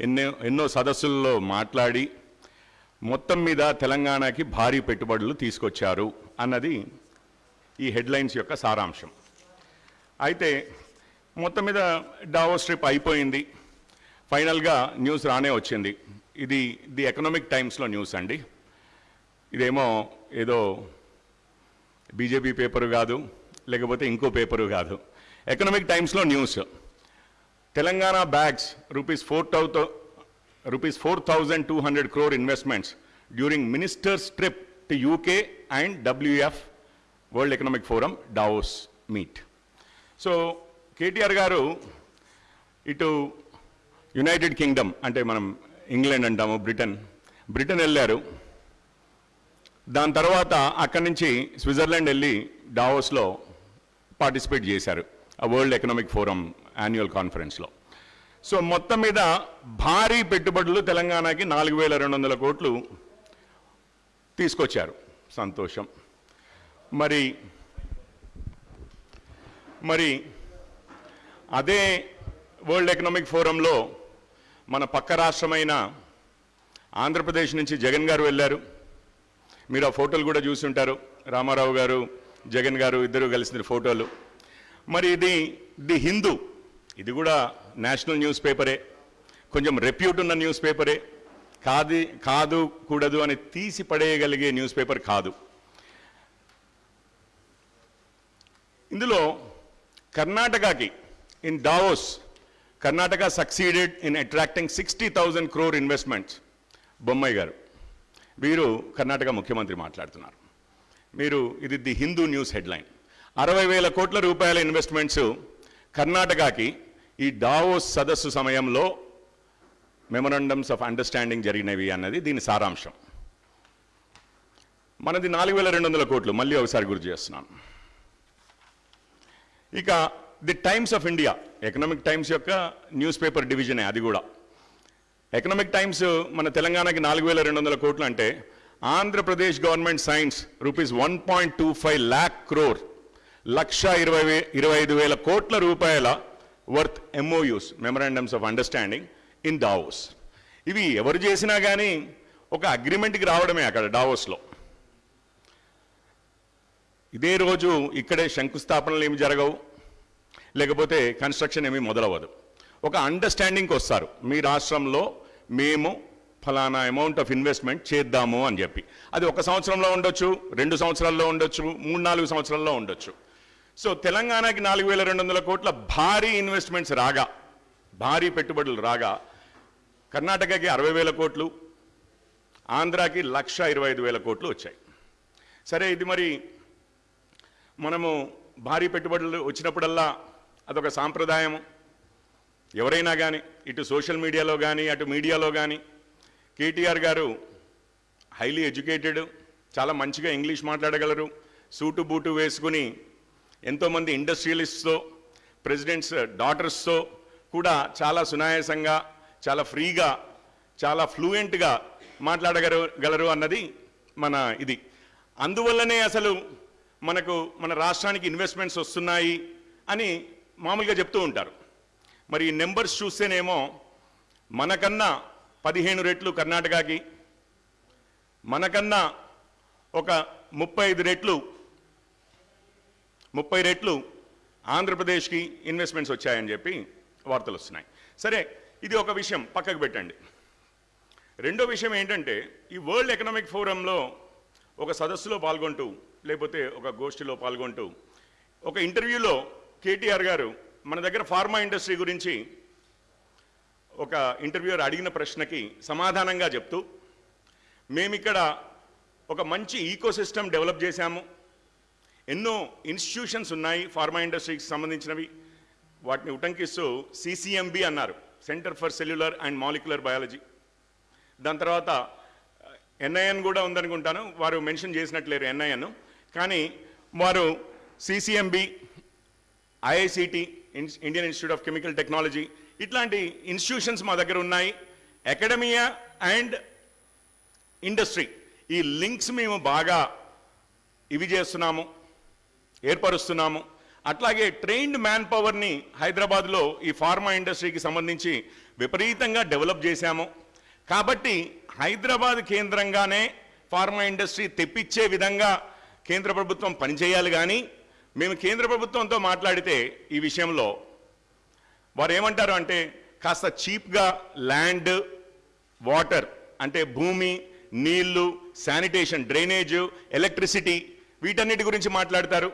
ఎన్నో ఎన్నో సదస్సుల్లో మాట్లాడి మొత్తం మీద తెలంగాణకి భారీ పెట్టుబడులు తీసుకొచ్చారు అన్నది ఈ హెడ్లైన్స్ యొక్క సారాంశం. అయితే మొత్తం మీద డావోస్ ట్రిప్ అయిపోయింది. ఫైనల్గా న్యూస్ రానే వచ్చింది. ఇది ది ఎకనామిక్ టైమ్స్లో న్యూస్ అండి. ఇదేమో ఏదో బీజేపీ పేపరు కాదు లేకపోతే ఇంకో పేపరు కాదు. ఎకనామిక్ టైమ్స్లో news. Telangana bags rupees four thou rupees four thousand two hundred crore investments during ministers trip to UK and WF world economic forum Davos meet. So KTR garu ఇటు United Kingdom అంటే మనం England అంటాము Britain Britain వెళ్ళారు. దాని తర్వాత అక్కడి నుంచి Switzerland వెళ్ళి డావోస్లో పార్టిసిపేట్ చేశారు ఆ వరల్డ్ ఎకనామిక్ ఫోరం యాన్యువల్ కాన్ఫరెన్స్లో సో మొత్తం మీద భారీ పెట్టుబడులు తెలంగాణకి నాలుగు వేల రెండు వందల కోట్లు తీసుకొచ్చారు. సంతోషం. మరి మరి అదే వరల్డ్ ఎకనామిక్ ఫోరంలో మన పక్క రాష్ట్రమైన ఆంధ్రప్రదేశ్ నుంచి జగన్ గారు వెళ్ళారు. మీరు ఆ ఫోటోలు కూడా చూసి ఉంటారు. రామారావు గారు జగన్ గారు ఇద్దరు కలిసిన ఫోటోలు. మరి ఇది ది హిందూ ఇది కూడా నేషనల్ న్యూస్ పేపరే కొంచెం రెప్యూట్ ఉన్న న్యూస్ పేపరే కాదు కాదు కూడదు అని తీసి పడేయగలిగే న్యూస్ పేపర్ కాదు. ఇందులో కర్ణాటకకి in Davos Karnataka succeeded in attracting sixty thousand crore investments Bommai garu వీరు కర్ణాటక ముఖ్యమంత్రి మాట్లాడుతున్నారు. మీరు ఇది ది హిందూ న్యూస్ హెడ్లైన్. అరవై వేల కోట్ల రూపాయల ఇన్వెస్ట్మెంట్స్ కర్ణాటకకి ఈ డావోస్ సదస్సు సమయంలో మెమొరండమ్స్ ఆఫ్ అండర్స్టాండింగ్ జరిగినవి అన్నది దీని సారాంశం. మనది నాలుగు వేల రెండు వందల కోట్లు మళ్ళీ ఒకసారి గుర్తు చేస్తున్నాను. ఇక the Times of India Economic Times యొక్క న్యూస్ పేపర్ డివిజనే అది కూడా. ఎకనామిక్ టైమ్స్ మన తెలంగాణకి నాలుగు వేల రెండు వందల కోట్లు అంటే Andhra Pradesh government signs rupees one point two five lakh crore లక్ష ఇరవై ఇరవై ఐదు వేల కోట్ల రూపాయల worth MoUs memorandums of understanding in Davos ఇవి ఎవరు చేసినా కానీ ఒక అగ్రిమెంట్కి రావడమే అక్కడ డావోస్లో ఇదే రోజు ఇక్కడే శంకుస్థాపనలు ఏమి జరగవు లేకపోతే కన్స్ట్రక్షన్ ఏమీ మొదలవ్వదు. ఒక అండర్స్టాండింగ్కి వస్తారు. మీ రాష్ట్రంలో మేము ఫలానా అమౌంట్ ఆఫ్ ఇన్వెస్ట్మెంట్ చేద్దాము అని చెప్పి. అది ఒక సంవత్సరంలో ఉండొచ్చు రెండు సంవత్సరాల్లో ఉండొచ్చు మూడు నాలుగు సంవత్సరాల్లో ఉండొచ్చు. సో తెలంగాణకి నాలుగు వేల రెండు వందల కోట్ల భారీ ఇన్వెస్ట్మెంట్స్ రాగా భారీ పెట్టుబడులు రాగా కర్ణాటకకి అరవై వేల కోట్లు ఆంధ్రాకి లక్ష ఇరవై ఐదు వేల కోట్లు వచ్చాయి. సరే ఇది మరి మనము భారీ పెట్టుబడులు వచ్చినప్పుడల్లా అదొక సాంప్రదాయము ఎవరైనా కానీ ఇటు సోషల్ మీడియాలో కానీ అటు మీడియాలో కానీ కేటీఆర్ గారు హైలీ ఎడ్యుకేటెడ్ చాలా మంచిగా ఇంగ్లీష్ మాట్లాడగలరు సూటు బూటు వేసుకుని ఎంతోమంది ఇండస్ట్రియలిస్ట్తో ప్రెసిడెంట్స్ డాటర్స్తో కూడా చాలా సునాయాసంగా చాలా ఫ్రీగా చాలా ఫ్లూయెంట్గా మాట్లాడగలరు అన్నది మన ఇది. అందువల్లనే అసలు మనకు మన రాష్ట్రానికి ఇన్వెస్ట్మెంట్స్ వస్తున్నాయి అని మామూలుగా చెప్తూ ఉంటారు. మరి ఈ నెంబర్స్ చూస్తేనేమో మనకన్నా పదిహేను రెట్లు కర్ణాటకకి మనకన్నా ఒక ముప్పై ఐదు రెట్లు ముప్పై రెట్లు ఆంధ్రప్రదేశ్కి ఇన్వెస్ట్మెంట్స్ వచ్చాయని చెప్పి వార్తలు వస్తున్నాయి. సరే ఇది ఒక విషయం పక్కకు పెట్టండి. రెండో విషయం ఏంటంటే ఈ వరల్డ్ ఎకనామిక్ ఫోరంలో ఒక సదస్సులో పాల్గొంటూ లేకపోతే ఒక గోష్ఠిలో పాల్గొంటూ ఒక ఇంటర్వ్యూలో కేటీఆర్ గారు మన దగ్గర ఫార్మా ఇండస్ట్రీ గురించి ఒక ఇంటర్వ్యూయర్ అడిగిన ప్రశ్నకి సమాధానంగా చెప్తూ మేమిక్కడ ఒక మంచి ఈకోసిస్టమ్ డెవలప్ చేశాము. ఎన్నో ఇన్స్టిట్యూషన్స్ ఉన్నాయి ఫార్మా ఇండస్ట్రీకి సంబంధించినవి. వాటిని ఉటంకిస్తూ సిసిఎంబి అన్నారు centre for cellular and molecular biology దాని తర్వాత ఎన్ఐఎన్ కూడా ఉందనుకుంటాను వారు మెన్షన్ చేసినట్లేరు ఎన్ఐఎన్ కానీ వారు CCMB IICT Indian institute of chemical technology ఇట్లాంటి ఇన్స్టిట్యూషన్స్ మా దగ్గర ఉన్నాయి. అకాడమియా అండ్ ఇండస్ట్రీ ఈ లింక్స్ మేము బాగా ఇవి చేస్తున్నాము. ఏర్పరుస్తున్నాము. అట్లాగే ట్రైన్డ్ మ్యాన్ పవర్ని హైదరాబాద్లో ఈ ఫార్మా ఇండస్ట్రీకి సంబంధించి విపరీతంగా డెవలప్ చేశాము. కాబట్టి హైదరాబాద్ కేంద్రంగానే ఫార్మా ఇండస్ట్రీ తెప్పించే విధంగా కేంద్ర ప్రభుత్వం పనిచేయాలి కానీ మేము కేంద్ర ప్రభుత్వంతో మాట్లాడితే ఈ విషయంలో వారు ఏమంటారు అంటే కాస్త చీప్గా ల్యాండ్ వాటర్ అంటే భూమి నీళ్ళు శానిటేషన్ డ్రైనేజ్ ఎలక్ట్రిసిటీ వీటన్నిటి గురించి మాట్లాడతారు.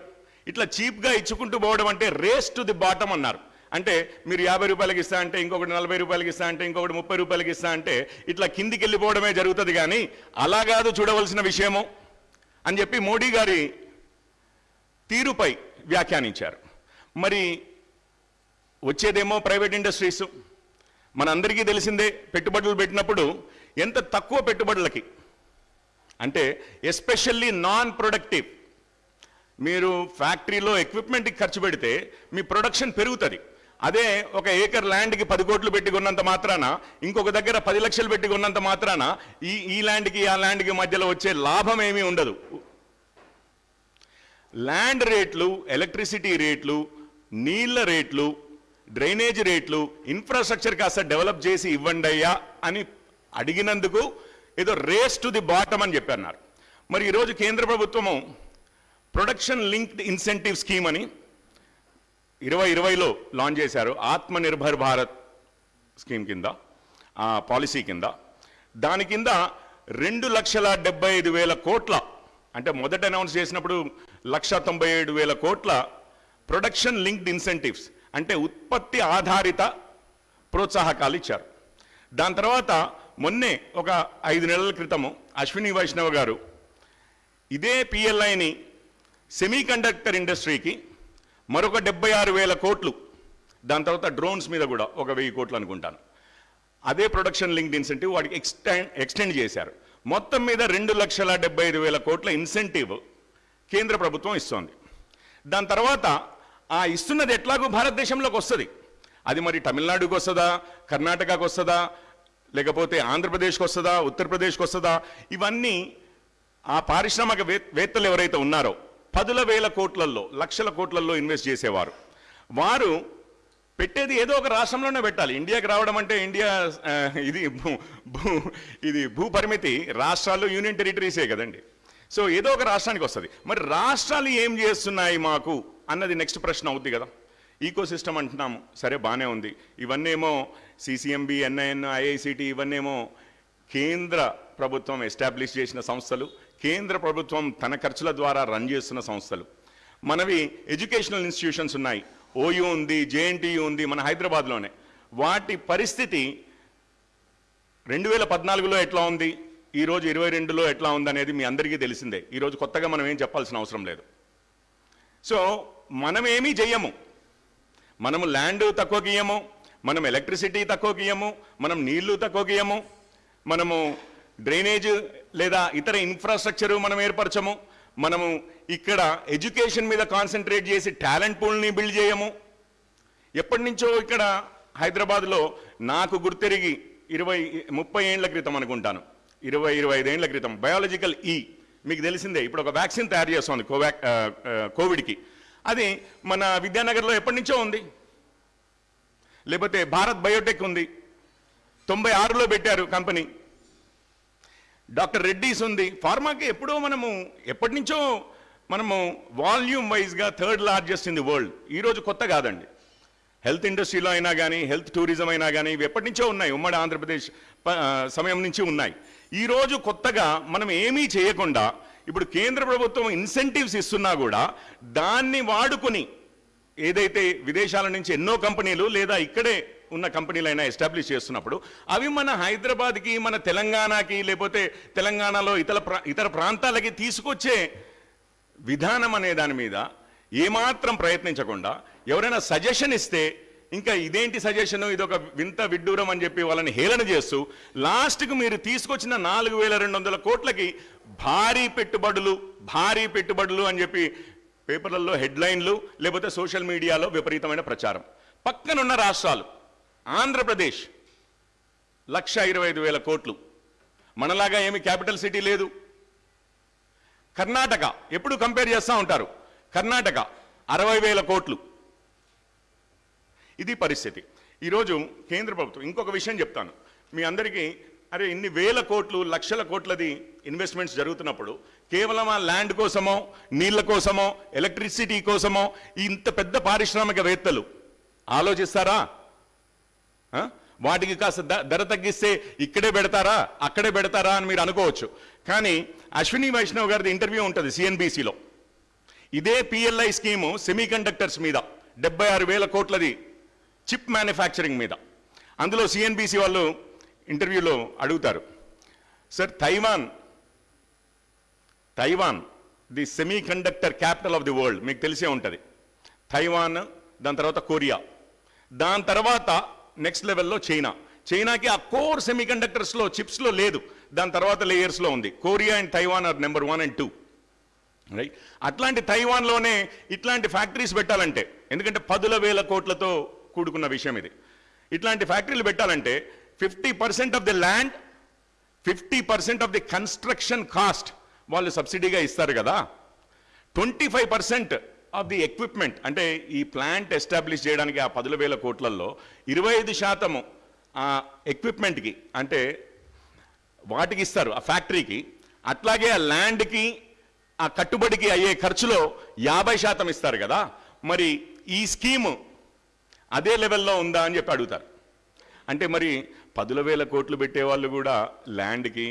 ఇట్లా చీప్గా ఇచ్చుకుంటూ పోవడం అంటే రేస్ టు ది బాటమ్ అన్నారు. అంటే మీరు యాభై రూపాయలకి ఇస్తా అంటే ఇంకొకటి నలభై రూపాయలకి ఇస్తా అంటే ఇంకొకటి ముప్పై రూపాయలకి ఇస్తా అంటే ఇట్లా కిందికి వెళ్ళిపోవడమే జరుగుతుంది కానీ అలా కాదు చూడవలసిన విషయము అని చెప్పి మోడీ గారి తీరుపై వ్యాఖ్యానించారు. మరి వచ్చేదేమో ప్రైవేట్ ఇండస్ట్రీస్. మనందరికీ తెలిసిందే పెట్టుబడులు పెట్టినప్పుడు ఎంత తక్కువ పెట్టుబడులకి అంటే ఎస్పెషల్లీ నాన్ ప్రొడక్టివ్ మీరు ఫ్యాక్టరీలో ఎక్విప్మెంట్కి ఖర్చు పెడితే మీ ప్రొడక్షన్ పెరుగుతుంది. అదే ఒక ఏకర్ ల్యాండ్కి పది కోట్లు పెట్టి కొన్నంత మాత్రాన ఇంకొక దగ్గర పది లక్షలు పెట్టి కొన్నంత మాత్రాన ఈ ఈ ల్యాండ్కి ఆ ల్యాండ్కి మధ్యలో వచ్చే లాభం ఏమీ ఉండదు. ల్యాండ్ రేట్లు ఎలక్ట్రిసిటీ రేట్లు నీళ్ళ రేట్లు డ్రైనేజ్ రేట్లు ఇన్ఫ్రాస్ట్రక్చర్ కాస్త డెవలప్ చేసి ఇవ్వండి అయ్యా అని అడిగినందుకు ఏదో రేస్ టు ది బాటమ్ అని చెప్పన్నారు. మరి ఈరోజు కేంద్ర ప్రభుత్వము ప్రొడక్షన్ లింక్డ్ ఇన్సెంటివ్ స్కీమ్ అని ఇరవై ఇరవైలో లాంచ్ చేశారు. ఆత్మ నిర్భర్ భారత్ స్కీమ్ కింద ఆ పాలసీ కింద. దాని కింద రెండు లక్షల డెబ్బై ఐదు వేల కోట్ల అంటే మొదట అనౌన్స్ చేసినప్పుడు లక్ష తొంభై ఏడు వేల కోట్ల ప్రొడక్షన్ లింక్డ్ ఇన్సెంటివ్స్ అంటే ఉత్పత్తి ఆధారిత ప్రోత్సాహకాలు ఇచ్చారు. దాని తర్వాత మొన్నే ఒక ఐదు నెలల క్రితము అశ్విని వైష్ణవ్ గారు ఇదే పిఎల్ఐని సెమీ కండక్టర్ ఇండస్ట్రీకి మరొక డెబ్బై ఆరు వేల కోట్లు. దాని తర్వాత డ్రోన్స్ మీద కూడా ఒక వెయ్యి కోట్లు అనుకుంటాను. అదే ప్రొడక్షన్ లింక్డ్ ఇన్సెంటివ్ వాడికి ఎక్స్టెండ్ ఎక్స్టెండ్ చేశారు. మొత్తం మీద రెండు లక్షల డెబ్బై ఐదు వేల కోట్ల ఇన్సెంటివ్ కేంద్ర ప్రభుత్వం ఇస్తోంది. దాని తర్వాత ఆ ఇస్తున్నది ఎట్లాగూ భారతదేశంలోకి వస్తుంది. అది మరి తమిళనాడుకి వస్తుందా కర్ణాటకకు వస్తుందా లేకపోతే ఆంధ్రప్రదేశ్కి వస్తుందా ఉత్తరప్రదేశ్కి వస్తుందా? ఇవన్నీ ఆ పారిశ్రామిక వే- వేత్తలు ఎవరైతే ఉన్నారో పదుల వేల కోట్లల్లో లక్షల కోట్లల్లో ఇన్వెస్ట్ చేసేవారు. వారు పెట్టేది ఏదో ఒక రాష్ట్రంలోనే పెట్టాలి. ఇండియాకి రావడం అంటే ఇండియా ఇది భూ భూ ఇది భూ పరిమితి రాష్ట్రాలు యూనియన్ టెరిటరీసే కదండి. సో ఏదో ఒక రాష్ట్రానికి వస్తుంది. మరి రాష్ట్రాలు ఏం చేస్తున్నాయి మాకు అన్నది నెక్స్ట్ ప్రశ్న అవుద్ది కదా. ఈకో సిస్టమ్ అంటున్నాము. సరే బాగానే ఉంది. ఇవన్నేమో సిసిఎంబి ఎన్ఐఎన్ ఐఐసిటి ఇవన్నేమో కేంద్ర ప్రభుత్వం ఎస్టాబ్లిష్ చేసిన సంస్థలు కేంద్ర ప్రభుత్వం తన ఖర్చుల ద్వారా రన్ చేస్తున్న సంస్థలు. మనవి ఎడ్యుకేషనల్ ఇన్స్టిట్యూషన్స్ ఉన్నాయి. ఓయూ ఉంది జేఎన్టీయూ ఉంది మన హైదరాబాద్లోనే. వాటి పరిస్థితి రెండు వేల పద్నాలుగులో ఎట్లా ఉంది? ఈరోజు ఇరవై రెండులో ఎట్లా ఉంది అనేది మీ అందరికీ తెలిసిందే. ఈరోజు కొత్తగా మనం ఏం చెప్పాల్సిన అవసరం లేదు. సో మనం ఏమీ చెయ్యము. మనము ల్యాండ్ తక్కువకి ఇయ్యము మనం ఎలక్ట్రిసిటీ తక్కువకి ఇయ్యము మనం నీళ్ళు తక్కువకి ఇయ్యము మనము డ్రైనేజ్ లేదా ఇతర ఇన్ఫ్రాస్ట్రక్చర్ మనం ఏర్పరచము. మనము ఇక్కడ ఎడ్యుకేషన్ మీద కాన్సన్ట్రేట్ చేసి టాలెంట్ పూల్ని బిల్డ్ చేయము. ఎప్పటి నుంచో ఇక్కడ హైదరాబాద్లో నాకు గుర్తెరిగి ఇరవై ముప్పై ఏండ్ల క్రితం అనుకుంటాను. ఇరవై ఇరవై ఐదేండ్ల క్రితం బయాలజికల్ ఈ మీకు తెలిసిందే. ఇప్పుడు ఒక వ్యాక్సిన్ తయారు చేస్తుంది కోవాక్ కోవిడ్కి. అది మన విద్యానగర్లో ఎప్పటి నుంచో ఉంది. లేకపోతే భారత్ బయోటెక్ ఉంది. తొంభై ఆరులో పెట్టారు కంపెనీ. డాక్టర్ రెడ్డీస్ ఉంది. ఫార్మాకి ఎప్పుడో మనము ఎప్పటి నుంచో మనము వాల్యూమ్ వైజ్గా third largest in the world. ఈరోజు కొత్త కాదండి. హెల్త్ ఇండస్ట్రీలో అయినా కానీ హెల్త్ టూరిజం అయినా కానీ ఇవి ఎప్పటి నుంచో ఉన్నాయి. ఉమ్మడి ఆంధ్రప్రదేశ్ సమయం నుంచి ఉన్నాయి. ఈరోజు కొత్తగా మనం ఏమీ చేయకుండా ఇప్పుడు కేంద్ర ప్రభుత్వం ఇన్సెంటివ్స్ ఇస్తున్నా కూడా దాన్ని వాడుకుని ఏదైతే విదేశాల నుంచి ఎన్నో కంపెనీలు లేదా ఇక్కడే ఉన్న కంపెనీలైనా ఎస్టాబ్లిష్ చేస్తున్నప్పుడు అవి మన హైదరాబాద్కి మన తెలంగాణకి లేకపోతే తెలంగాణలో ఇతర ప్రా ఇతర ప్రాంతాలకి తీసుకొచ్చే విధానం అనే దాని మీద ఏమాత్రం ప్రయత్నించకుండా ఎవరైనా సజెషన్ ఇస్తే ఇంకా ఇదేంటి సజెషన్ ఇదొక వింత విడ్డూరం అని చెప్పి వాళ్ళని హేళన చేస్తూ లాస్ట్కు మీరు తీసుకొచ్చిన నాలుగు వేల రెండు వందల కోట్లకి భారీ పెట్టుబడులు భారీ పెట్టుబడులు అని చెప్పి పేపర్లలో హెడ్లైన్లు లేకపోతే సోషల్ మీడియాలో విపరీతమైన ప్రచారం. పక్కనున్న రాష్ట్రాలు ఆంధ్రప్రదేశ్. లక్ష ఇరవై ఐదు వేల కోట్లు. మనలాగా ఏమి క్యాపిటల్ సిటీ లేదు. కర్ణాటక ఎప్పుడు కంపేర్ చేస్తూ ఉంటారు. కర్ణాటక అరవై వేల కోట్లు. ఇది పరిస్థితి. ఈరోజు కేంద్ర ప్రభుత్వం ఇంకొక విషయం చెప్తాను. మీ అందరికీ అరే ఇన్ని వేల కోట్లు లక్షల కోట్లది ఇన్వెస్ట్మెంట్స్ జరుగుతున్నప్పుడు కేవలం ఆ ల్యాండ్ కోసమో నీళ్ళ కోసమో ఎలక్ట్రిసిటీ కోసమో ఇంత పెద్ద పారిశ్రామికవేత్తలు ఆలోచిస్తారా? వాటికి కాస్త ద- ధర తగ్గిస్తే ఇక్కడే పెడతారా అక్కడే పెడతారా అని మీరు అనుకోవచ్చు. కానీ అశ్విని వైష్ణవ్ గారిది ఇంటర్వ్యూ ఉంటుంది సిఎన్బిసిలో ఇదే పిఎల్ఐ స్కీము సెమీ కండక్టర్స్ మీద డెబ్బై ఆరు వేల కోట్లది చిప్ మ్యానుఫ్యాక్చరింగ్ మీద. అందులో సిఎన్బిసి వాళ్ళు ఇంటర్వ్యూలో అడుగుతారు sir Taiwan Taiwan the semiconductor capital of the world మీకు తెలిసే ఉంటుంది. తైవాన్ దాని తర్వాత కొరియా. దాని తర్వాత నెక్స్ట్ లెవెల్లో చైనా. చైనాకి ఆ కోర్ సెమీ కండక్టర్స్లో చిప్స్లో లేదు. దాని తర్వాత లేయర్స్లో ఉంది. Korea and Taiwan are number one and two. Right అట్లాంటి తైవాన్లోనే ఇట్లాంటి ఫ్యాక్టరీస్ పెట్టాలంటే ఎందుకంటే పదుల వేల కోట్లతో కూడుకున్న విషయం ఇది. ఇట్లాంటి ఫ్యాక్టరీలు పెట్టాలంటే fifty percent of the land fifty percent of the construction cost వాళ్ళు సబ్సిడీగా ఇస్తారు కదా. Twenty five percent of the equipment అంటే ఈ ప్లాంట్ ఎస్టాబ్లిష్ చేయడానికి ఆ పదుల వేల కోట్లలో ఇరవై ఐదు శాతము ఆ ఎక్విప్మెంట్కి అంటే వాటికి ఇస్తారు ఆ ఫ్యాక్టరీకి అట్లాగే ఆ ల్యాండ్కి ఆ కట్టుబడికి అయ్యే ఖర్చులో యాభై శాతం ఇస్తారు కదా. మరి ఈ స్కీము అదే లెవెల్లో ఉందా అని చెప్పి అడుగుతారు. అంటే మరి పదుల వేల కోట్లు పెట్టేవాళ్ళు కూడా ల్యాండ్కి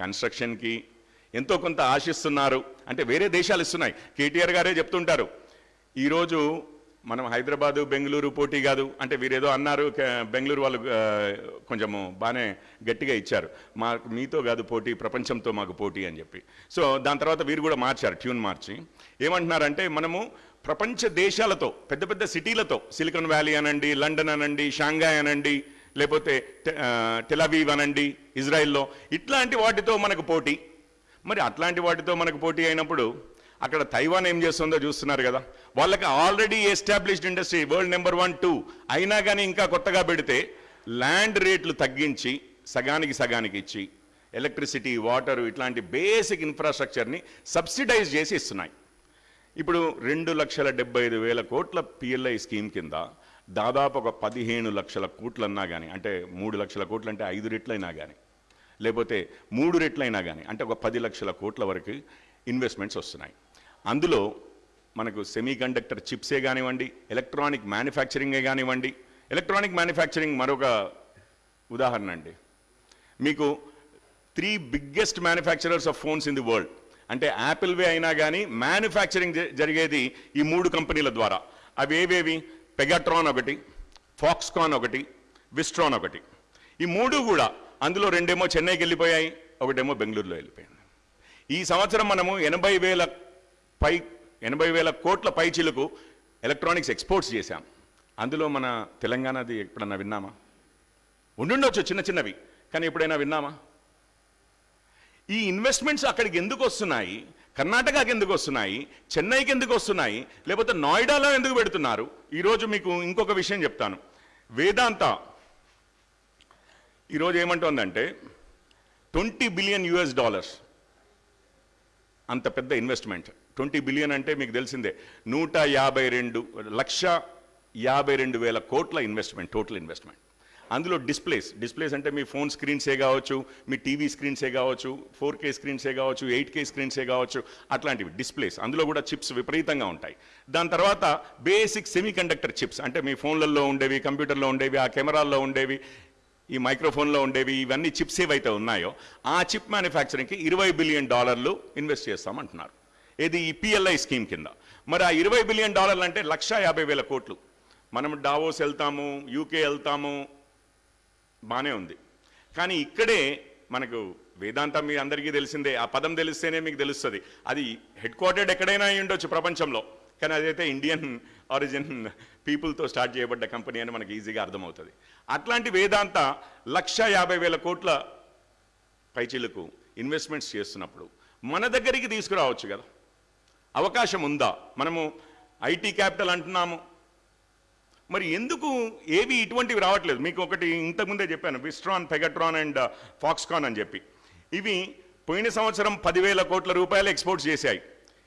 కన్స్ట్రక్షన్కి ఎంతో కొంత ఆశిస్తున్నారు. అంటే వేరే దేశాలు ఇస్తున్నాయి. కేటీఆర్ గారే చెప్తుంటారు. ఈరోజు మనం హైదరాబాదు బెంగళూరు పోటీ కాదు. అంటే వీరేదో అన్నారు. బెంగళూరు వాళ్ళు కొంచెము బాగానే గట్టిగా ఇచ్చారు. మాకు మీతో కాదు పోటీ ప్రపంచంతో మాకు పోటీ అని చెప్పి. సో దాని తర్వాత వీరు కూడా మార్చారు ట్యూన్ మార్చి. ఏమంటున్నారంటే మనము ప్రపంచ దేశాలతో పెద్ద పెద్ద సిటీలతో సిలికాన్ వ్యాలీ అనండి లండన్ అనండి షాంఘాయ్ అనండి లేకపోతే టెలవీవ్ అనండి ఇజ్రాయెల్లో ఇట్లాంటి వాటితో మనకు పోటీ. మరి అట్లాంటి వాటితో మనకు పోటీ అయినప్పుడు అక్కడ తైవాన్ ఏం చేస్తుందో చూస్తున్నారు కదా. వాళ్ళకి already established industry world number one two అయినా కానీ ఇంకా కొత్తగా పెడితే ల్యాండ్ రేట్లు తగ్గించి సగానికి సగానికి ఇచ్చి ఎలక్ట్రిసిటీ వాటర్ ఇట్లాంటి బేసిక్ ఇన్ఫ్రాస్ట్రక్చర్ని సబ్సిడైజ్ చేసి ఇస్తున్నాయి. ఇప్పుడు రెండు లక్షల డెబ్బై ఐదు వేల కోట్ల పిఎల్ఐ స్కీమ్ కింద దాదాపు ఒక పదిహేను లక్షల కోట్లన్నా కానీ అంటే మూడు లక్షల కోట్లు అంటే ఐదు రెట్లైనా కానీ లేకపోతే మూడు రెట్లైనా కానీ అంటే ఒక పది లక్షల కోట్ల వరకు ఇన్వెస్ట్మెంట్స్ వస్తున్నాయి. అందులో మనకు సెమీ కండక్టర్ చిప్సే కానివ్వండి ఎలక్ట్రానిక్ మ్యానుఫ్యాక్చరింగే కానివ్వండి ఎలక్ట్రానిక్ మ్యానుఫ్యాక్చరింగ్ మరొక ఉదాహరణ అండి. మీకు three biggest manufacturers of phones in the world అంటే యాపిల్వే అయినా కానీ మ్యానుఫ్యాక్చరింగ్ జ- జరిగేది ఈ మూడు కంపెనీల ద్వారా. అవి ఏవేవి? పెగాట్రాన్ ఒకటి ఫాక్స్కాన్ ఒకటి విస్ట్రాన్ ఒకటి. ఈ మూడు కూడా అందులో రెండేమో చెన్నైకి వెళ్ళిపోయాయి ఒకటేమో బెంగళూరులో వెళ్ళిపోయింది ఈ సంవత్సరం మనము ఎనభై వేల పై ఎనభై వేల కోట్ల పైచీలకు ఎలక్ట్రానిక్స్ ఎక్స్పోర్ట్స్ చేశాం. అందులో మన తెలంగాణది ఎప్పుడన్నా విన్నామా? ఉండుండొచ్చు చిన్న చిన్నవి కానీ ఎప్పుడైనా విన్నామా? ఈ ఇన్వెస్ట్మెంట్స్ అక్కడికి ఎందుకు వస్తున్నాయి? కర్ణాటకకి ఎందుకు వస్తున్నాయి? చెన్నైకి ఎందుకు వస్తున్నాయి? లేకపోతే నోయిడాలో ఎందుకు పెడుతున్నారు? ఈరోజు మీకు ఇంకొక విషయం చెప్తాను. వేదాంత ఈరోజు ఏమంటోందంటే ట్వంటీ బిలియన్ యుఎస్ డాలర్స్. అంత పెద్ద ఇన్వెస్ట్మెంట్. ట్వంటీ బిలియన్ అంటే మీకు తెలిసిందే నూట యాభై రెండు లక్ష యాభై రెండు వేల కోట్ల ఇన్వెస్ట్మెంట్ టోటల్ ఇన్వెస్ట్మెంట్. అందులో డిస్ప్లేస్ డిస్ప్లేస్ అంటే మీ ఫోన్ స్క్రీన్సే కావచ్చు మీ టీవీ స్క్రీన్సే కావచ్చు ఫోర్ కే స్క్రీన్సే కావచ్చు ఎయిట్ కే స్క్రీన్సే కావచ్చు అట్లాంటివి డిస్ప్లేస్. అందులో కూడా చిప్స్ విపరీతంగా ఉంటాయి. దాని తర్వాత బేసిక్ సెమీ కండక్టర్ చిప్స్ అంటే మీ ఫోన్లలో ఉండేవి కంప్యూటర్లో ఉండేవి ఆ కెమెరాల్లో ఉండేవి ఈ మైక్రోఫోన్లో ఉండేవి ఇవన్నీ చిప్స్ ఏవైతే ఉన్నాయో ఆ చిప్ మ్యానుఫ్యాక్చరింగ్కి ఇరవై బిలియన్ డాలర్లు ఇన్వెస్ట్ చేస్తామంటున్నారు. ఇది ఈ పిఎల్ఐ స్కీమ్ కింద. మరి ఆ ఇరవై బిలియన్ డాలర్లు అంటే లక్ష యాభై వేల కోట్లు. మనం డావోస్ వెళ్తాము యూకే వెళ్తాము బాగానే ఉంది. కానీ ఇక్కడే మనకు వేదాంతం మీ అందరికీ తెలిసిందే. ఆ పదం తెలిస్తేనే మీకు తెలుస్తుంది. అది హెడ్ క్వార్టర్డ్ ఎక్కడైనా అయి ఉండొచ్చు ప్రపంచంలో. కానీ అదైతే ఇండియన్ ఆరిజిన్ పీపుల్తో స్టార్ట్ చేయబడ్డ కంపెనీ అని మనకి ఈజీగా అర్థమవుతుంది. అట్లాంటి వేదాంత లక్ష యాభై వేల కోట్ల పైచీలకు ఇన్వెస్ట్మెంట్స్ చేస్తున్నప్పుడు మన దగ్గరికి తీసుకురావచ్చు కదా. అవకాశం ఉందా? మనము ఐటీ క్యాపిటల్ అంటున్నాము. మరి ఎందుకు ఏవి ఇటువంటివి రావట్లేదు? మీకు ఒకటి ఇంతకుముందే చెప్పాను విస్ట్రాన్ పెగట్రాన్ అండ్ ఫాక్స్కాన్ అని చెప్పి. ఇవి పోయిన సంవత్సరం పదివేల కోట్ల రూపాయలు ఎక్స్పోర్ట్ చేశాయి.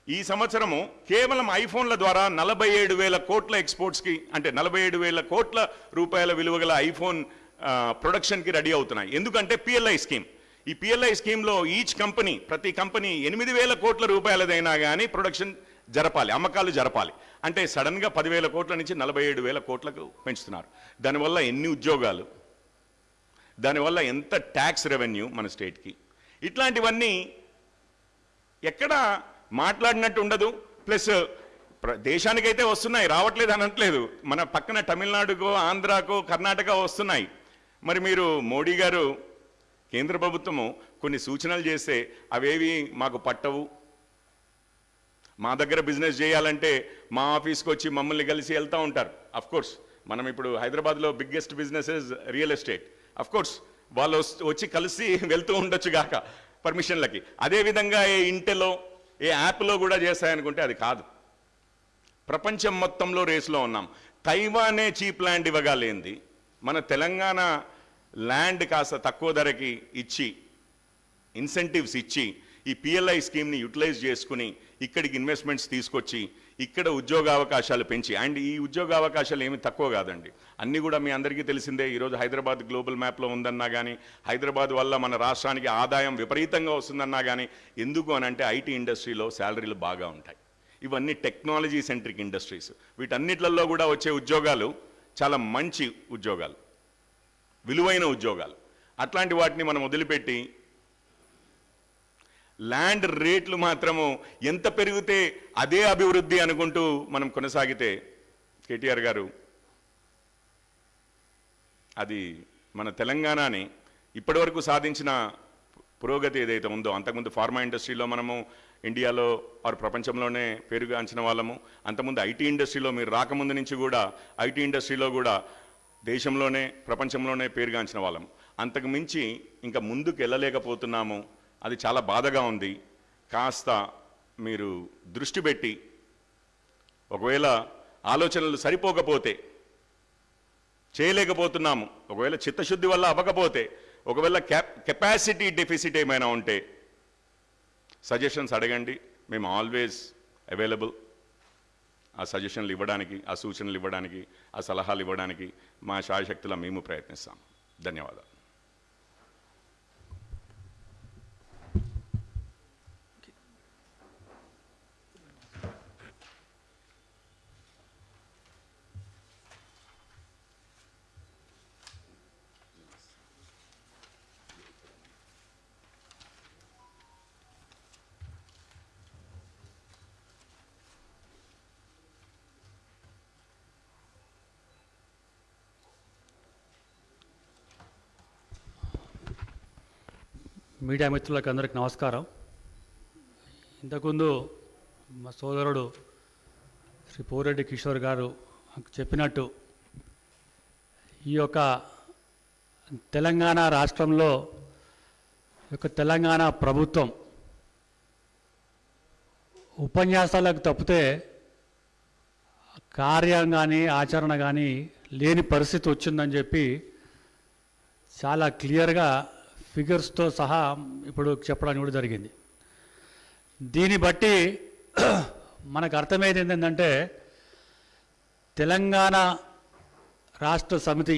ఈ సంవత్సరము కేవలం ఐఫోన్ల ద్వారా నలభై ఏడు వేల కోట్ల ఎక్స్పోర్ట్స్కి అంటే నలభై ఏడు వేల కోట్ల రూపాయల విలువ గల ఐఫోన్ ప్రొడక్షన్కి రెడీ అవుతున్నాయి. ఎందుకంటే పిఎల్ఐ స్కీమ్. ఈ పిఎల్ఐ స్కీమ్లో ఈచ్ కంపెనీ ప్రతి కంపెనీ ఎనిమిది వేల కోట్ల రూపాయలదైనా కానీ ప్రొడక్షన్ జరపాలి అమ్మకాలు జరపాలి. అంటే సడన్గా పదివేల కోట్ల నుంచి నలభై ఏడు వేల కోట్లకు పెంచుతున్నారు. దానివల్ల ఎన్ని ఉద్యోగాలు? దానివల్ల ఎంత ట్యాక్స్ రెవెన్యూ మన స్టేట్కి? ఇట్లాంటివన్నీ ఎక్కడ మాట్లాడినట్టు ఉండదు. ప్లస్ దేశానికైతే వస్తున్నాయి. రావట్లేదు అనట్లేదు. మన పక్కన తమిళనాడుకో ఆంధ్రాకో కర్ణాటక వస్తున్నాయి. మరి మీరు మోడీ గారు కేంద్ర ప్రభుత్వము కొన్ని సూచనలు చేస్తే అవేవి మాకు పట్టవు. మా దగ్గర బిజినెస్ చేయాలంటే మా ఆఫీస్కి వచ్చి మమ్మల్ని కలిసి వెళ్తూ ఉంటారు. అఫ్కోర్స్ మనం ఇప్పుడు హైదరాబాద్లో biggest businesses real estate. Of course వాళ్ళు వచ్చి కలిసి వెళ్తూ ఉండొచ్చు గాక పర్మిషన్లకి. అదేవిధంగా ఇంటెలో ఏ యాప్లో కూడా చేశాయనుకుంటే అది కాదు. ప్రపంచం మొత్తంలో రేసులో ఉన్నాం. తైవానే చీప్ ల్యాండ్ ఇవ్వగలేంది. మన తెలంగాణ ల్యాండ్ కాస్త తక్కువ ధరకి ఇచ్చి ఇన్సెంటివ్స్ ఇచ్చి ఈ పిఎల్ఐ స్కీమ్ని యూటిలైజ్ చేసుకుని ఇక్కడికి ఇన్వెస్ట్మెంట్స్ తీసుకొచ్చి ఇక్కడ ఉద్యోగ అవకాశాలు పెంచి అండ్ ఈ ఉద్యోగ అవకాశాలు ఏమి తక్కువ కాదండి. అన్నీ కూడా మీ అందరికీ తెలిసిందే ఈరోజు హైదరాబాద్ గ్లోబల్ మ్యాప్లో ఉందన్నా కానీ హైదరాబాద్ వల్ల మన రాష్ట్రానికి ఆదాయం విపరీతంగా వస్తుందన్నా కానీ ఎందుకు అని అంటే ఐటీ ఇండస్ట్రీలో శాలరీలు బాగా ఉంటాయి. ఇవన్నీ టెక్నాలజీ సెంట్రిక్ ఇండస్ట్రీస్. వీటన్నిట్లలో కూడా వచ్చే ఉద్యోగాలు చాలా మంచి ఉద్యోగాలు. విలువైన ఉద్యోగాలు. అట్లాంటి వాటిని మనం వదిలిపెట్టి ల్యాండ్ రేట్లు మాత్రము ఎంత పెరిగితే అదే అభివృద్ధి అనుకుంటూ మనం కొనసాగితే కేటీఆర్ గారు అది మన తెలంగాణని ఇప్పటివరకు సాధించిన పురోగతి ఏదైతే ఉందో అంతకుముందు ఫార్మా ఇండస్ట్రీలో మనము ఇండియాలో ఆరు ప్రపంచంలోనే పేరుగాంచిన వాళ్ళము అంతకుముందు ఐటీ ఇండస్ట్రీలో మీరు రాకముందు నుంచి కూడా ఐటీ ఇండస్ట్రీలో కూడా దేశంలోనే ప్రపంచంలోనే పేరుగాంచిన వాళ్ళం అంతకు మించి ఇంకా ముందుకు వెళ్ళలేకపోతున్నాము అది చాలా బాధగా ఉంది. కాస్త మీరు దృష్టి పెట్టి ఒకవేళ ఆలోచనలు సరిపోకపోతే చేయలేకపోతున్నాము. ఒకవేళ చిత్తశుద్ధి వల్ల అవ్వకపోతే ఒకవేళ క్యాప్ కెపాసిటీ డెఫిసిట్ ఏమైనా ఉంటే సజెషన్స్ అడగండి. మేము ఆల్వేస్ అవైలబుల్. ఆ సజెషన్లు ఇవ్వడానికి ఆ సూచనలు ఇవ్వడానికి ఆ సలహాలు ఇవ్వడానికి మా శాయశక్తిలో మేము ప్రయత్నిస్తాం. ధన్యవాదాలు. మీడియా మిత్రులకు అందరికి నమస్కారం. ఇంతకుముందు మా సోదరుడు శ్రీ పోరెడ్డి కిషోర్ గారు చెప్పినట్టు ఈ యొక్క తెలంగాణ రాష్ట్రంలో ఈ యొక్క తెలంగాణ ప్రభుత్వం ఉపన్యాసాలకు తప్పితే కార్యం కానీ ఆచరణ కానీ లేని పరిస్థితి వచ్చిందని చెప్పి చాలా క్లియర్గా ఫిగర్స్తో సహా ఇప్పుడు చెప్పడానికి కూడా జరిగింది. దీన్ని బట్టి మనకు అర్థమయ్యేది ఏంటంటే తెలంగాణ రాష్ట్ర సమితి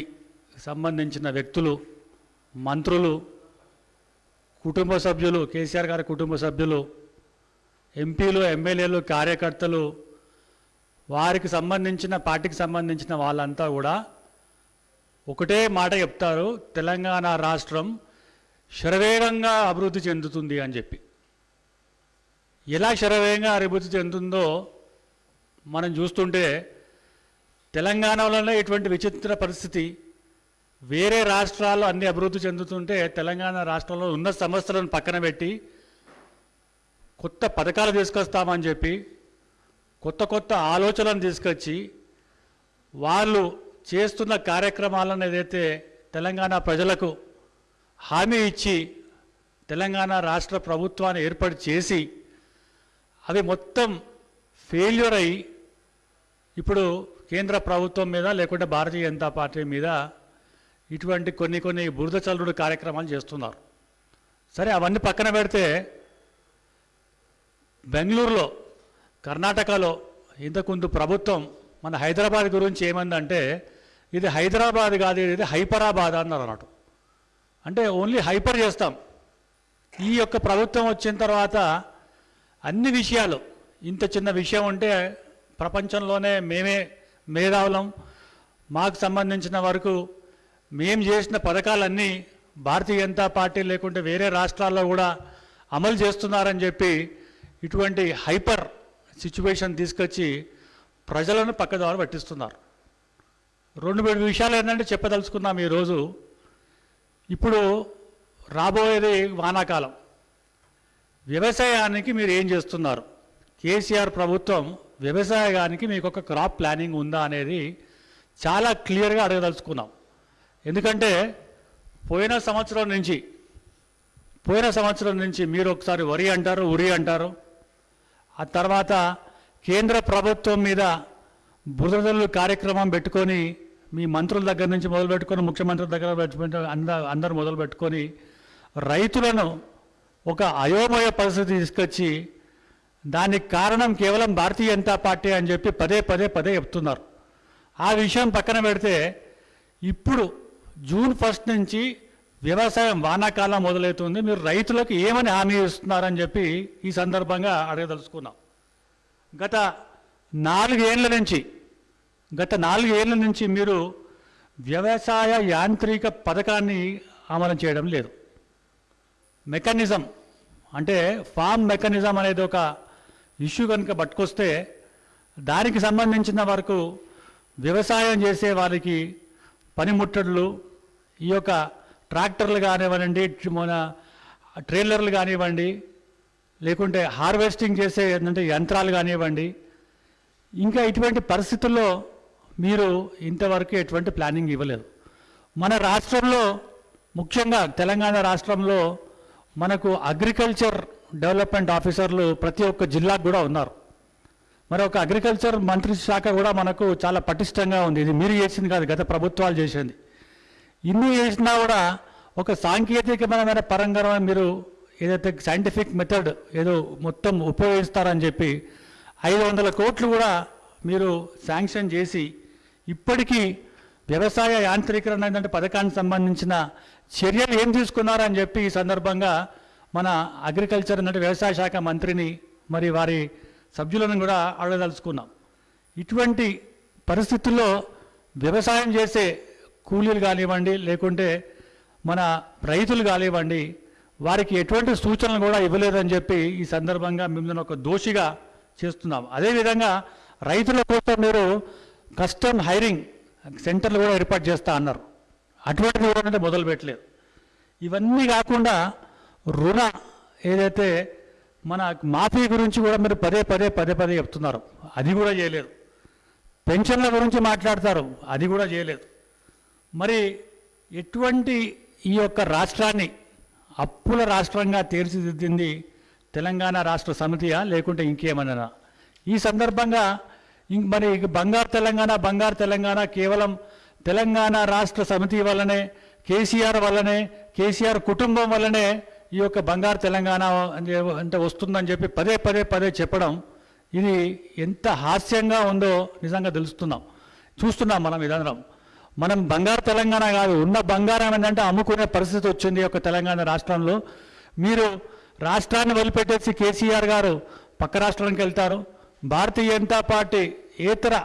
సంబంధించిన వ్యక్తులు మంత్రులు కుటుంబ సభ్యులు కేసీఆర్ గారి కుటుంబ సభ్యులు ఎంపీలు ఎమ్మెల్యేలు కార్యకర్తలు వారికి సంబంధించిన పార్టీకి సంబంధించిన వాళ్ళంతా కూడా ఒకటే మాట చెప్తారు తెలంగాణ రాష్ట్రం శరవేగంగా అభివృద్ధి చెందుతుంది అని చెప్పి. ఎలా శరవేగంగా అభివృద్ధి చెందుతుందో మనం చూస్తుంటే తెలంగాణలోనే ఇటువంటి విచిత్ర పరిస్థితి. వేరే రాష్ట్రాల్లో అన్ని అభివృద్ధి చెందుతుంటే తెలంగాణ రాష్ట్రంలో ఉన్న సమస్యలను పక్కన పెట్టి కొత్త పథకాలు తీసుకొస్తామని చెప్పి కొత్త కొత్త ఆలోచనలను తీసుకొచ్చి వాళ్ళు చేస్తున్న కార్యక్రమాలను ఏదైతే తెలంగాణ ప్రజలకు హామీ ఇచ్చి తెలంగాణ రాష్ట్ర ప్రభుత్వాన్ని ఏర్పాటు చేసి అవి మొత్తం ఫెయిల్యూర్ అయ్యి ఇప్పుడు కేంద్ర ప్రభుత్వం మీద లేకుంటే భారతీయ జనతా పార్టీ మీద ఇటువంటి కొన్ని కొన్ని బురద చల్లుడు కార్యక్రమాలు చేస్తున్నారు. సరే అవన్నీ పక్కన పెడితే బెంగళూరులో కర్ణాటకలో ఇంతకుముందు ప్రభుత్వం మన హైదరాబాద్ గురించి ఏమందంటే ఇది హైదరాబాద్ కాదు ఇది హైపరాబాద్ అన్నారు అన్నట్టు. అంటే ఓన్లీ హైపర్ చేస్తాం. ఈ యొక్క ప్రభుత్వం వచ్చిన తర్వాత అన్ని విషయాలు ఇంత చిన్న విషయం ఉంటే ప్రపంచంలోనే మేమే మేధావులం. మాకు సంబంధించిన వరకు మేము చేసిన పథకాలన్నీ భారతీయ జనతా పార్టీ లేకుంటే వేరే రాష్ట్రాల్లో కూడా అమలు చేస్తున్నారని చెప్పి ఇటువంటి హైపర్ సిచ్యువేషన్ తీసుకొచ్చి ప్రజలను పక్కదారు పట్టిస్తున్నారు. రెండు మూడు విషయాలు ఏంటంటే చెప్పదలుచుకున్నాం ఈరోజు. ఇప్పుడు రాబోయేది వానాకాలం. వ్యవసాయానికి మీరు ఏం చేస్తున్నారు? కేసీఆర్ ప్రభుత్వం వ్యవసాయానికి మీకు ఒక క్రాప్ ప్లానింగ్ ఉందా అనేది చాలా క్లియర్గా అడగదలుచుకున్నాం. ఎందుకంటే పోయిన సంవత్సరం నుంచి పోయిన సంవత్సరం నుంచి మీరు ఒకసారి వరి అంటారు ఉరి అంటారు. ఆ తర్వాత కేంద్ర ప్రభుత్వం మీద బురదలు కార్యక్రమం పెట్టుకొని మీ మంత్రుల దగ్గర నుంచి మొదలు పెట్టుకొని ముఖ్యమంత్రి దగ్గర పెట్టుకుంటే అంద అందరు మొదలు పెట్టుకొని రైతులను ఒక అయోమయ పరిస్థితి తీసుకొచ్చి దానికి కారణం కేవలం భారతీయ జనతా పార్టీ అని చెప్పి పదే పదే పదే చెప్తున్నారు. ఆ విషయం పక్కన పెడితే ఇప్పుడు జూన్ ఫస్ట్ నుంచి వ్యవసాయం వానాకాలం మొదలవుతుంది మీరు రైతులకు ఏమని హామీ ఇస్తున్నారని చెప్పి ఈ సందర్భంగా అడగదలుచుకున్నాం. గత నాలుగేళ్ళ నుంచి గత నాలుగేళ్ళ నుంచి మీరు వ్యవసాయ యాంత్రిక పథకాన్ని అమలు చేయడం లేదు. మెకానిజం అంటే ఫామ్ మెకానిజం అనేది ఒక ఇష్యూ కనుక పట్టుకొస్తే దానికి సంబంధించిన వరకు వ్యవసాయం చేసే వారికి పనిముట్టడులు ఈ యొక్క ట్రాక్టర్లు కానివ్వండి మన ట్రైలర్లు కానివ్వండి లేకుంటే హార్వెస్టింగ్ చేసే ఏంటంటే యంత్రాలు కానివ్వండి ఇంకా ఇటువంటి పరిస్థితుల్లో మీరు ఇంతవరకు ఎటువంటి ప్లానింగ్ ఇవ్వలేదు. మన రాష్ట్రంలో ముఖ్యంగా తెలంగాణ రాష్ట్రంలో మనకు అగ్రికల్చర్ డెవలప్మెంట్ ఆఫీసర్లు ప్రతి ఒక్క జిల్లాకు కూడా ఉన్నారు. మరి ఒక అగ్రికల్చర్ మంత్రి శాఖ కూడా మనకు చాలా పటిష్టంగా ఉంది. ఇది మీరు చేసింది కాదు గత ప్రభుత్వాలు చేసింది. ఇన్ని చేసినా కూడా ఒక సాంకేతికమైన పరంగా మీరు ఏదైతే సైంటిఫిక్ మెథడ్ ఏదో మొత్తం ఉపయోగిస్తారని చెప్పి ఐదు వందల కోట్లు కూడా మీరు శాంక్షన్ చేసి ఇప్పటికీ వ్యవసాయ యాంత్రీకరణ ఏంటంటే పథకానికి సంబంధించిన చర్యలు ఏం తీసుకున్నారని చెప్పి ఈ సందర్భంగా మన అగ్రికల్చర్ అంటే వ్యవసాయ శాఖ మంత్రిని మరి వారి సభ్యులను కూడా అడగదలుచుకున్నాం. ఇటువంటి పరిస్థితుల్లో వ్యవసాయం చేసే కూలీలు కానివ్వండి లేకుంటే మన రైతులు కానివ్వండి వారికి ఎటువంటి సూచనలు కూడా ఇవ్వలేదని చెప్పి ఈ సందర్భంగా మిమ్మల్ని ఒక దోషిగా చేస్తున్నాం. అదేవిధంగా రైతుల కోసం మీరు కస్టమ్ హైరింగ్ సెంటర్లు కూడా ఏర్పాటు చేస్తా అన్నారు. అటువంటిది కూడా అంటే మొదలు పెట్టలేదు. ఇవన్నీ కాకుండా రుణ ఏదైతే మన మాఫీ గురించి కూడా మీరు పదే పదే పదే పదే చెప్తున్నారు. అది కూడా చేయలేదు. పెన్షన్ల గురించి మాట్లాడతారు. అది కూడా చేయలేదు. మరి ఎటువంటి ఈ యొక్క రాష్ట్రాన్ని అప్పుల రాష్ట్రంగా తీర్చిదిద్దింది తెలంగాణ రాష్ట్ర సమితియా లేకుంటే ఇంకేమన్నా? ఈ సందర్భంగా ఇంక మరి బంగారు తెలంగాణ బంగారు తెలంగాణ కేవలం తెలంగాణ రాష్ట్ర సమితి వల్లనే కేసీఆర్ వల్లనే కేసీఆర్ కుటుంబం వల్లనే ఈ యొక్క బంగారు తెలంగాణ అంటే- వస్తుందని చెప్పి పదే పదే పదే చెప్పడం ఇది ఎంత హాస్యంగా ఉందో నిజంగా తెలుస్తున్నాం. చూస్తున్నాం మనం ఇదందరం మనం బంగారు తెలంగాణ కాదు ఉన్న బంగారం ఏంటంటే అమ్ముకునే పరిస్థితి వచ్చింది ఈ యొక్క తెలంగాణ రాష్ట్రంలో. మీరు రాష్ట్రాన్ని వదిలిపెట్టేసి కేసీఆర్ గారు పక్క రాష్ట్రానికి వెళ్తారు. భారతీయ జనతా పార్టీ ఏతర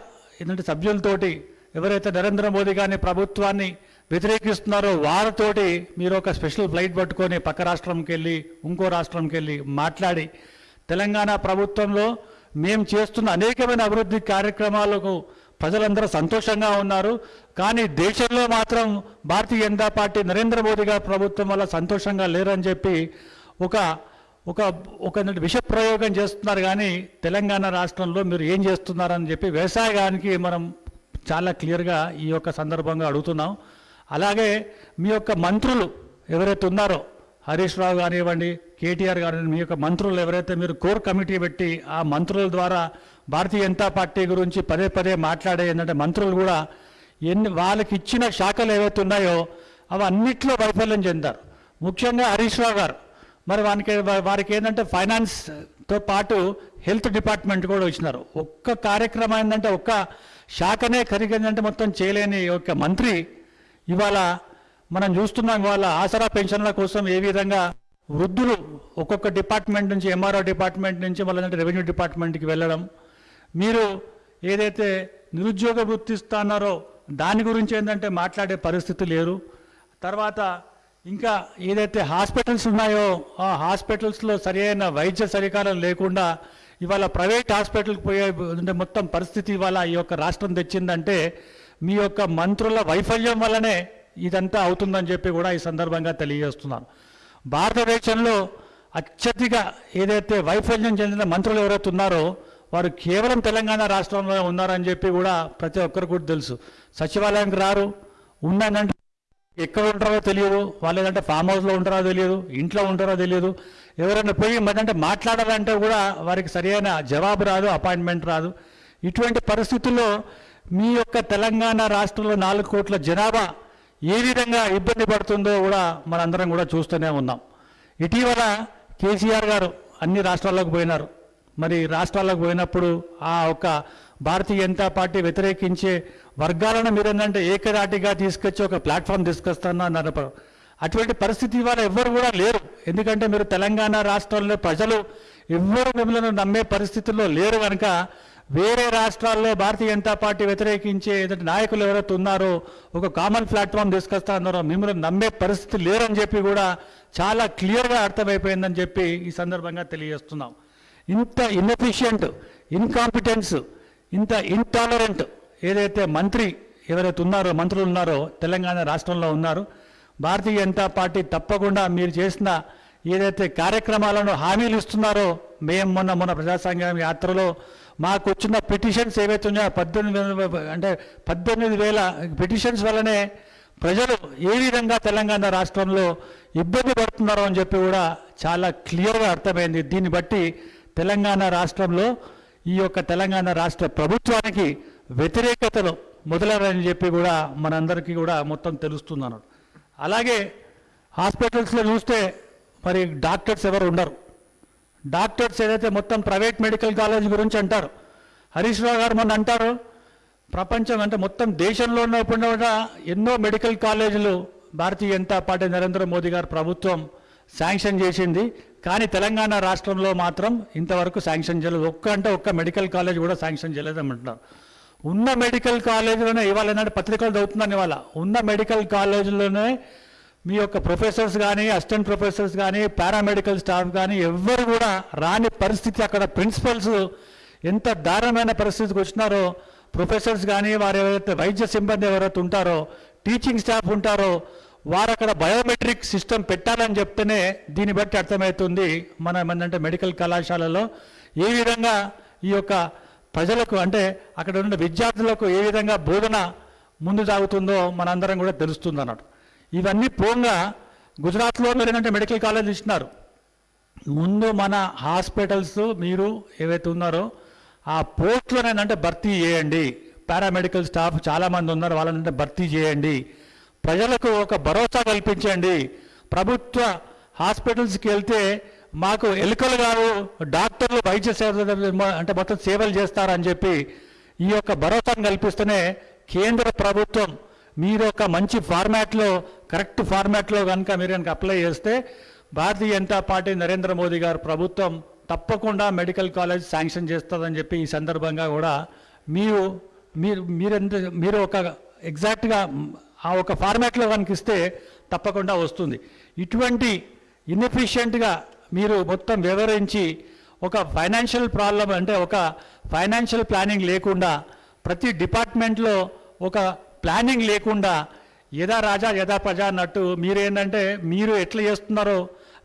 ఏంటంటే సభ్యులతోటి ఎవరైతే నరేంద్ర మోదీ గారిని ప్రభుత్వాన్ని వ్యతిరేకిస్తున్నారో వారితోటి మీరు ఒక స్పెషల్ ఫ్లైట్ పట్టుకొని పక్క రాష్ట్రంకి వెళ్ళి ఇంకో రాష్ట్రంకి వెళ్ళి మాట్లాడి తెలంగాణ ప్రభుత్వంలో మేము చేస్తున్న అనేకమైన అభివృద్ధి కార్యక్రమాలకు ప్రజలందరూ సంతోషంగా ఉన్నారు. కానీ దేశంలో మాత్రం భారతీయ జనతా పార్టీ నరేంద్ర మోదీ గారి ప్రభుత్వం వల్ల సంతోషంగా లేరని చెప్పి ఒక ఒక ఒక విష ప్రయోగం చేస్తున్నారు కానీ తెలంగాణ రాష్ట్రంలో మీరు ఏం చేస్తున్నారని చెప్పి వ్యవసాయానికి మనం చాలా క్లియర్గా ఈ యొక్క సందర్భంగా అడుగుతున్నాం. అలాగే మీ యొక్క మంత్రులు ఎవరైతే ఉన్నారో హరీష్ రావు కానివ్వండి కేటీఆర్ కానివ్వండి మీ యొక్క మంత్రులు ఎవరైతే మీరు కోర్ కమిటీ పెట్టి ఆ మంత్రుల ద్వారా భారతీయ జనతా పార్టీ గురించి పదే పదే మాట్లాడే ఏంటంటే మంత్రులు కూడా ఎన్ని వాళ్ళకి ఇచ్చిన శాఖలు ఏవైతే ఉన్నాయో అవి అన్నిట్లో వైఫల్యం చెందారు. ముఖ్యంగా హరీష్ రావు గారు. మరి వానికి వారికి ఏంటంటే ఫైనాన్స్తో పాటు హెల్త్ డిపార్ట్మెంట్ కూడా ఇచ్చినారు. ఒక్క కార్యక్రమం ఏంటంటే ఒక్క శాఖనే కరిగిందంటే మొత్తం చేయలేని ఒక మంత్రి ఇవాళ మనం చూస్తున్నాం ఇవాళ ఆసరా పెన్షన్ల కోసం ఏ విధంగా వృద్ధులు ఒక్కొక్క డిపార్ట్మెంట్ నుంచి ఎంఆర్ఓ డిపార్ట్మెంట్ నుంచి వాళ్ళంటే రెవెన్యూ డిపార్ట్మెంట్కి వెళ్ళడం. మీరు ఏదైతే నిరుద్యోగ వృత్తిస్తున్నారో దాని గురించి ఏంటంటే మాట్లాడే పరిస్థితి లేరు. తర్వాత ఇంకా ఏదైతే హాస్పిటల్స్ ఉన్నాయో ఆ హాస్పిటల్స్లో సరైన వైద్య సరికారం లేకుండా ఇవాళ ప్రైవేట్ హాస్పిటల్కి పోయే అంటే మొత్తం పరిస్థితి ఇవాళ ఈ యొక్క రాష్ట్రం తెచ్చిందంటే మీ యొక్క మంత్రుల వైఫల్యం వల్లనే ఇదంతా అవుతుందని చెప్పి కూడా ఈ సందర్భంగా తెలియజేస్తున్నాను. భారతదేశంలో అత్యధిక ఏదైతే వైఫల్యం చెందిన మంత్రులు ఎవరైతే ఉన్నారో వారు కేవలం తెలంగాణ రాష్ట్రంలో ఉన్నారని చెప్పి కూడా ప్రతి ఒక్కరికి కూడా తెలుసు. సచివాలయానికి రారు ఉన్నానంటే ఎక్కడ ఉంటారో తెలియదు. వాళ్ళు ఏదంటే ఫామ్ హౌస్లో ఉంటారో తెలియదు. ఇంట్లో ఉంటారో తెలియదు. ఎవరైనా పోయి మరంటే మాట్లాడాలంటే కూడా వారికి సరైన జవాబు రాదు అపాయింట్మెంట్ రాదు. ఇటువంటి పరిస్థితుల్లో మీ యొక్క తెలంగాణ రాష్ట్రంలో నాలుగు కోట్ల జనాభా ఏ విధంగా ఇబ్బంది పడుతుందో కూడా మనందరం కూడా చూస్తూనే ఉన్నాం. ఇటీవల కేసీఆర్ గారు అన్ని రాష్ట్రాల్లోకి పోయినారు. మరి రాష్ట్రాలకు పోయినప్పుడు ఆ ఒక భారతీయ జనతా పార్టీ వ్యతిరేకించే వర్గాలను మీరు ఏంటంటే ఏకదాటిగా తీసుకొచ్చి ఒక ప్లాట్ఫామ్ తీసుకొస్తానన్నారు అటువంటి పరిస్థితి ఇవాళ ఎవ్వరు కూడా లేరు. ఎందుకంటే మీరు తెలంగాణ రాష్ట్రంలో ప్రజలు ఎవ్వరు మిమ్మల్ని నమ్మే పరిస్థితుల్లో లేరు కనుక వేరే రాష్ట్రాల్లో భారతీయ జనతా పార్టీ వ్యతిరేకించే ఏదైతే నాయకులు ఎవరైతే ఉన్నారో ఒక కామన్ ప్లాట్ఫామ్ తీసుకొస్తా ఉన్నారో మిమ్మల్ని నమ్మే పరిస్థితి లేరని చెప్పి కూడా చాలా క్లియర్గా అర్థమైపోయిందని చెప్పి ఈ సందర్భంగా తెలియజేస్తున్నాం. ఇంత ఇన్ఎఫిషియంట్ ఇన్కాంపిటెన్స్ ఇంత ఇంటాలరెంట్ ఏదైతే మంత్రి ఎవరైతే ఉన్నారో మంత్రులు ఉన్నారో తెలంగాణ రాష్ట్రంలో ఉన్నారు భారతీయ జనతా పార్టీ తప్పకుండా మీరు చేసిన ఏదైతే కార్యక్రమాలను హామీలు ఇస్తున్నారో మేము మొన్న మొన్న ప్రజాసంఘం యాత్రలో మాకు వచ్చిన పిటిషన్స్ ఏవైతే ఉన్నాయో పద్దెనిమిది వేల- అంటే పద్దెనిమిది వేల పిటిషన్స్ వల్లనే ప్రజలు ఏ విధంగా తెలంగాణ రాష్ట్రంలో ఇబ్బంది పడుతున్నారో అని చెప్పి కూడా చాలా క్లియర్గా అర్థమైంది. దీన్ని బట్టి తెలంగాణ రాష్ట్రంలో ఈ యొక్క తెలంగాణ రాష్ట్ర ప్రభుత్వానికి వ్యతిరేకతలు మొదలరని చెప్పి కూడా మనందరికీ కూడా మొత్తం తెలుస్తుంది అన్నాడు అలాగే హాస్పిటల్స్లో చూస్తే మరి డాక్టర్స్ ఎవరు ఉండరు. డాక్టర్స్ ఏదైతే మొత్తం ప్రైవేట్ మెడికల్ కాలేజ్ గురించి అంటారు హరీష్ రావు గారు మొన్న అంటారు ప్రపంచం అంటే మొత్తం దేశంలో ఉన్నప్పుడు కూడా ఎన్నో మెడికల్ కాలేజీలు భారతీయ జనతా పార్టీ నరేంద్ర మోదీ గారు ప్రభుత్వం శాంక్షన్ చేసింది. కానీ తెలంగాణ రాష్ట్రంలో మాత్రం ఇంతవరకు శాంక్షన్ చేయలేదు. ఒక్క అంటే ఒక్క మెడికల్ కాలేజ్ కూడా శాంక్షన్ చేయలేదమంటున్నారు ఉన్న మెడికల్ కాలేజీలోనే ఇవాళ ఏంటంటే పత్రికలు చదువుతున్నాను ఇవాళ. ఉన్న మెడికల్ కాలేజీలోనే మీ యొక్క ప్రొఫెసర్స్ కానీ అసిస్టెంట్ ప్రొఫెసర్స్ కానీ పారామెడికల్ స్టాఫ్ కానీ ఎవ్వరు కూడా రాని పరిస్థితి అక్కడ ప్రిన్సిపల్స్ ఎంత దారుణమైన పరిస్థితికి వచ్చినారో ప్రొఫెసర్స్ కానీ వారు ఎవరైతే వైద్య సిబ్బంది ఎవరైతే ఉంటారో టీచింగ్ స్టాఫ్ ఉంటారో వారు అక్కడ బయోమెట్రిక్ సిస్టమ్ పెట్టాలని చెప్తేనే దీన్ని బట్టి అర్థమవుతుంది మనం ఏంటంటే మెడికల్ కళాశాలలో ఏ విధంగా ఈ యొక్క ప్రజలకు అంటే అక్కడ ఉన్న విద్యార్థులకు ఏ విధంగా బోధన ముందు సాగుతుందో మనందరం కూడా తెలుస్తుంది అన్నట్టు. ఇవన్నీ పోగా గుజరాత్లో మీరు ఏంటంటే మెడికల్ కాలేజ్ ఇచ్చినారు ముందు మన హాస్పిటల్స్ మీరు ఏవైతే ఉన్నారో ఆ పోస్టులను ఏంటంటే భర్తీ చేయండి. పారామెడికల్ స్టాఫ్ చాలామంది ఉన్నారు వాళ్ళని భర్తీ చేయండి. ప్రజలకు ఒక భరోసా కల్పించండి. ప్రభుత్వ హాస్పిటల్స్కి వెళ్తే మాకు ఎలుకలు కావు డాక్టర్లు వైద్య సేవ అంటే మొత్తం సేవలు చేస్తారని చెప్పి ఈ యొక్క భరోసాను కల్పిస్తేనే కేంద్ర ప్రభుత్వం మీరు ఒక మంచి ఫార్మాట్లో కరెక్ట్ ఫార్మాట్లో కనుక మీరు కనుక అప్లై చేస్తే భారతీయ జనతా పార్టీ నరేంద్ర మోదీ గారు ప్రభుత్వం తప్పకుండా మెడికల్ కాలేజ్ శాంక్షన్ చేస్తుందని చెప్పి ఈ సందర్భంగా కూడా మీరు మీరు మీరెంత మీరు ఒక ఎగ్జాక్ట్గా ఆ ఒక ఫార్మాట్లో కనుక ఇస్తే తప్పకుండా వస్తుంది. ఇటువంటి ఇన్ఎఫిషియెంట్గా మీరు మొత్తం వివరించి ఒక ఫైనాన్షియల్ ప్రాబ్లం అంటే ఒక ఫైనాన్షియల్ ప్లానింగ్ లేకుండా ప్రతి డిపార్ట్మెంట్లో ఒక ప్లానింగ్ లేకుండా యథా రాజా యథా ప్రజా అన్నట్టు మీరేంటంటే మీరు ఎట్లా చేస్తున్నారో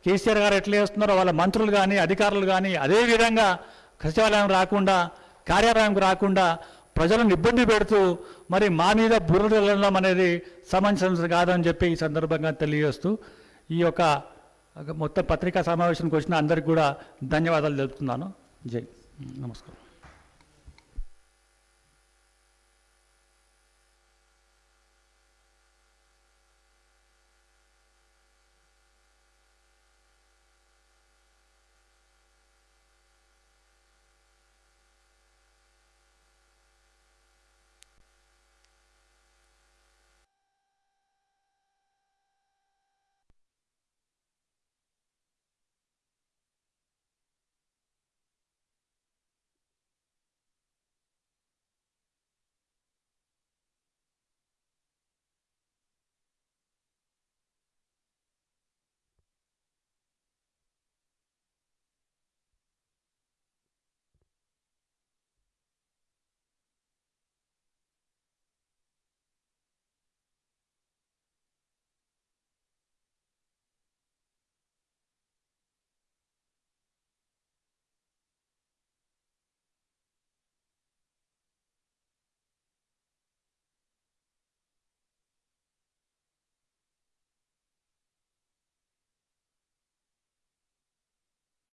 కేసీఆర్ గారు ఎట్లా చేస్తున్నారో వాళ్ళ మంత్రులు కానీ అధికారులు కానీ అదే విధంగా సచివాలయం రాకుండా కార్యాలయంకు రాకుండా ప్రజలను ఇబ్బంది పెడుతూ మరి మా మీద బుర్ర అనేది సమంజసం కాదని చెప్పి ఈ సందర్భంగా తెలియజేస్తూ ఈ యొక్క మొత్తం పత్రికా సమావేశానికి వచ్చిన అందరికి కూడా ధన్యవాదాలు తెలుపుతున్నాను. జై. నమస్కారం.